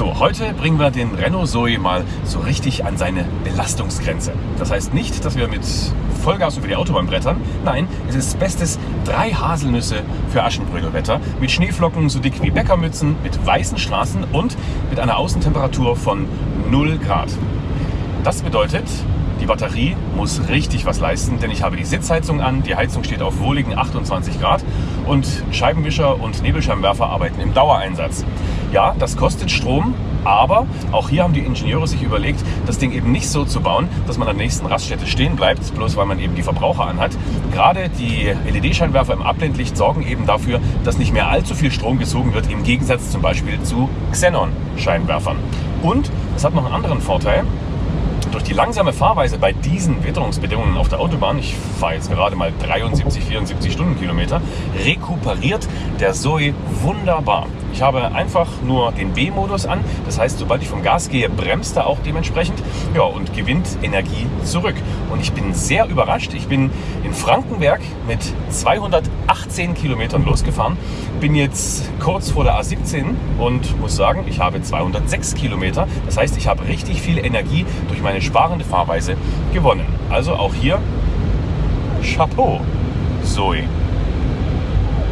So, heute bringen wir den Renault Zoe mal so richtig an seine Belastungsgrenze. Das heißt nicht, dass wir mit Vollgas über die Autobahn brettern. Nein, es ist bestes drei Haselnüsse für Aschenbrödelwetter mit Schneeflocken so dick wie Bäckermützen, mit weißen Straßen und mit einer Außentemperatur von 0 Grad. Das bedeutet, die Batterie muss richtig was leisten, denn ich habe die Sitzheizung an, die Heizung steht auf wohligen 28 Grad und Scheibenwischer und Nebelscheinwerfer arbeiten im Dauereinsatz. Ja, das kostet Strom, aber auch hier haben die Ingenieure sich überlegt, das Ding eben nicht so zu bauen, dass man an der nächsten Raststätte stehen bleibt, bloß weil man eben die Verbraucher anhat. Gerade die LED-Scheinwerfer im Abblendlicht sorgen eben dafür, dass nicht mehr allzu viel Strom gezogen wird, im Gegensatz zum Beispiel zu Xenon-Scheinwerfern. Und es hat noch einen anderen Vorteil. Durch die langsame Fahrweise bei diesen Witterungsbedingungen auf der Autobahn, ich fahre jetzt gerade mal 73, 74 Stundenkilometer, rekuperiert der Zoe wunderbar. Ich habe einfach nur den B-Modus an. Das heißt, sobald ich vom Gas gehe, bremst er auch dementsprechend ja, und gewinnt Energie zurück. Und ich bin sehr überrascht. Ich bin in Frankenberg mit 218 Kilometern losgefahren, bin jetzt kurz vor der A17 und muss sagen, ich habe 206 Kilometer. Das heißt, ich habe richtig viel Energie durch meine sparende Fahrweise gewonnen. Also auch hier Chapeau, Zoe.